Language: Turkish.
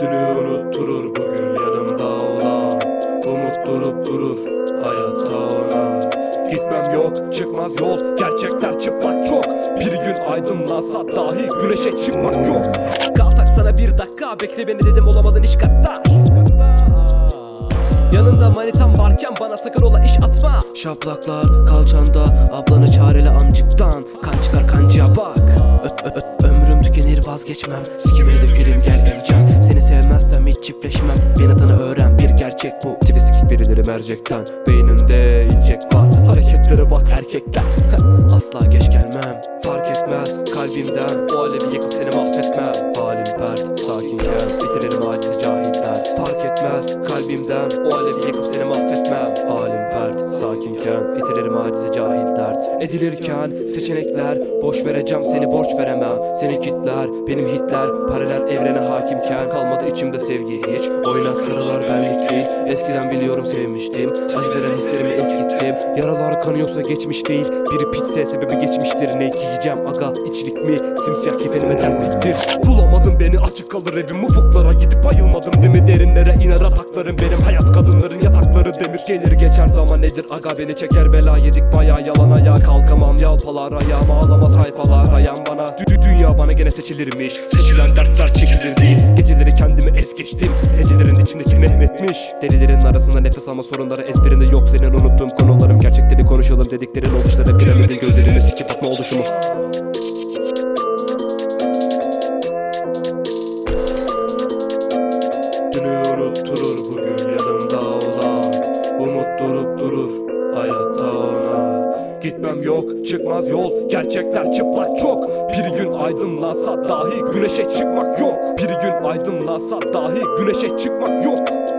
Dünü unutturur bugün yanımda olan. Umut durup durur hayatta ona Gitmem yok çıkmaz yol. Gerçekler çıplak çok. Bir gün aydınlansa dahi güneşe çıkmak yok. Kaltak sana bir dakika. Bekle beni dedim olamadın iş katta. Yanında manitam varken bana sakın ola iş atma. Şaplaklar kalçanda ablanı çareli amcıktan Kan vazgeçmem. Sikime dökerim gel emcem Seni sevmezsem hiç çiftleşmem. Beni tanı öğren bir gerçek bu. Tipi sikik birileri mercekten Beynimde incek var. Hareketlere bak erkekler. Asla geç gelmem. Fark etmez kalbimden O alevi yakıp seni mahvetmem. Halim pert sakinken Bitiririm acizi cahiller Fark etmez kalbimden O alevi yakıp seni mahvetmem. Halim pert sakinken Bitiririm acizi cahil dert Edilirken seçenekler Boş vereceğim seni borç veremem. Seni kitler benim hitler Paralel evrene hakimken Kalmadı içimde sevgi hiç. Oynattılar benlik değil Eskiden biliyorum sevmiştim. Acı veren hislerimi eskittim. Yaralar kanıyorsa geçmiş değil Biri pitse sebebi geçmiştir. Ne giyeceğim aga içlik mi? Simsiyah kefenime derdiktir Bulamadım beni açık kalır evim. Ufuklara Gidip bayılmadım değil mi? Derinlere iner ataklarım. Benim hayat kadınların Gelir geçer zaman nedir? Aga beni çeker bela Yedik baya yalan ayağa kalkamam. Yalpalar ayağım ağlama sayfalar ayağım bana. Dü dü- dünya bana gene seçilirmiş. Seçilen dertler çekilir değil. Geceleri kendimi es geçtim. Hecelerin içindeki Mehmet'miş. Delilerin arasında nefes alma sorunları ezberinde yok Senin. Unuttuğum konularım gerçekleri konuşalım dediklerin oluşları. Piramidin gözlerini sikip atma oluşumu. Dünü unutturur bugün yanımda Gitmem yok çıkmaz yol. Gerçekler çıplak çok. Bir gün aydınlansa dahi güneşe çıkmak yok. Bir gün aydınlansa dahi güneşe çıkmak yok